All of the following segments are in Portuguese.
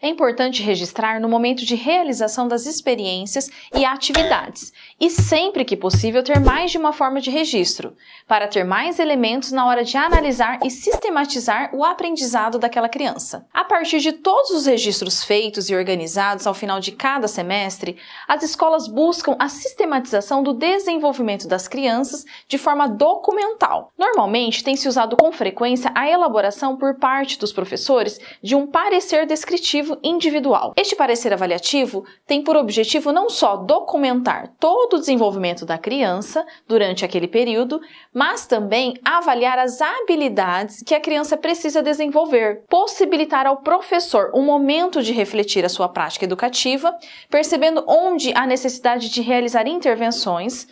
É importante registrar no momento de realização das experiências e atividades, e sempre que possível ter mais de uma forma de registro, para ter mais elementos na hora de analisar e sistematizar o aprendizado daquela criança. A partir de todos os registros feitos e organizados ao final de cada semestre, as escolas buscam a sistematização do desenvolvimento das crianças de forma documental. Normalmente tem se usado com frequência a elaboração por parte dos professores de um parecer descritivo individual. Este parecer avaliativo tem por objetivo não só documentar todo o desenvolvimento da criança durante aquele período, mas também avaliar as habilidades que a criança precisa desenvolver, possibilitar ao professor um momento de refletir a sua prática educativa, percebendo onde há necessidade de realizar intervenções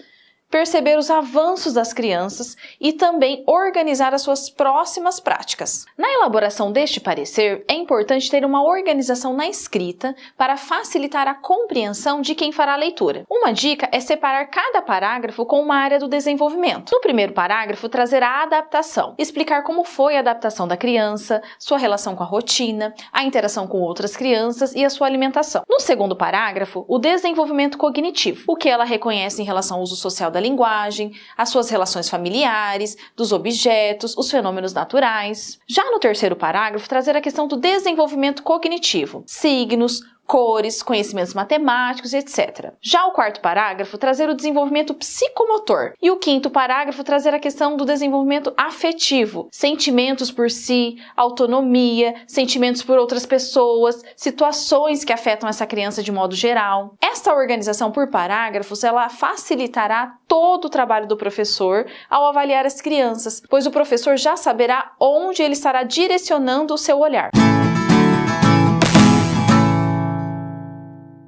perceber os avanços das crianças e também organizar as suas próximas práticas. Na elaboração deste parecer, é importante ter uma organização na escrita para facilitar a compreensão de quem fará a leitura. Uma dica é separar cada parágrafo com uma área do desenvolvimento. No primeiro parágrafo, trazer a adaptação, explicar como foi a adaptação da criança, sua relação com a rotina, a interação com outras crianças e a sua alimentação. No segundo parágrafo, o desenvolvimento cognitivo, o que ela reconhece em relação ao uso social da linguagem, as suas relações familiares, dos objetos, os fenômenos naturais. Já no terceiro parágrafo, trazer a questão do desenvolvimento cognitivo, signos, cores, conhecimentos matemáticos, etc. Já o quarto parágrafo trazer o desenvolvimento psicomotor e o quinto parágrafo trazer a questão do desenvolvimento afetivo, sentimentos por si, autonomia, sentimentos por outras pessoas, situações que afetam essa criança de modo geral. Esta organização por parágrafos ela facilitará todo o trabalho do professor ao avaliar as crianças, pois o professor já saberá onde ele estará direcionando o seu olhar.